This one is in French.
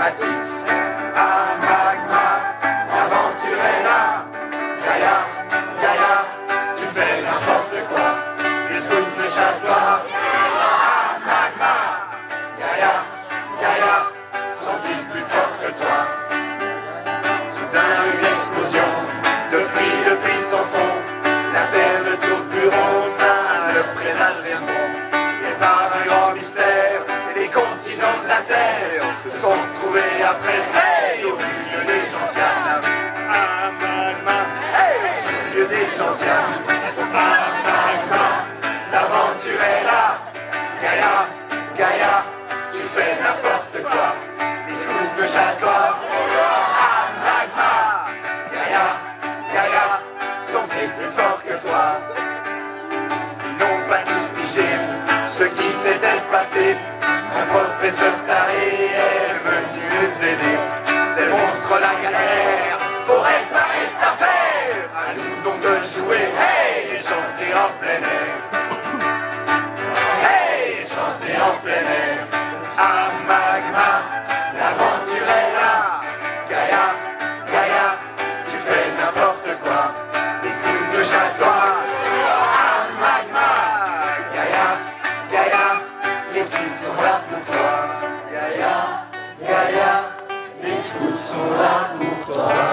Magic. Terre. Se sont retrouvés après. Hey, au milieu des gentianes. Ah, magma, Hey, au milieu des gentianes. ah, magma, L'aventure est là, Gaïa, Gaïa, tu fais n'importe quoi. Les scouts de Châtelois, ah, magma, Gaïa, Gaïa, sont-ils plus forts que toi. Ils n'ont pas tous pigé. Ce qui s'était passé. Un professeur taré est venu les aider. Ces monstres la galère, faut réparer cette affaire. À nous donc de jouer, Is là pour toi. Gaïa, Gaïa, yeah, scouts Is là pour toi.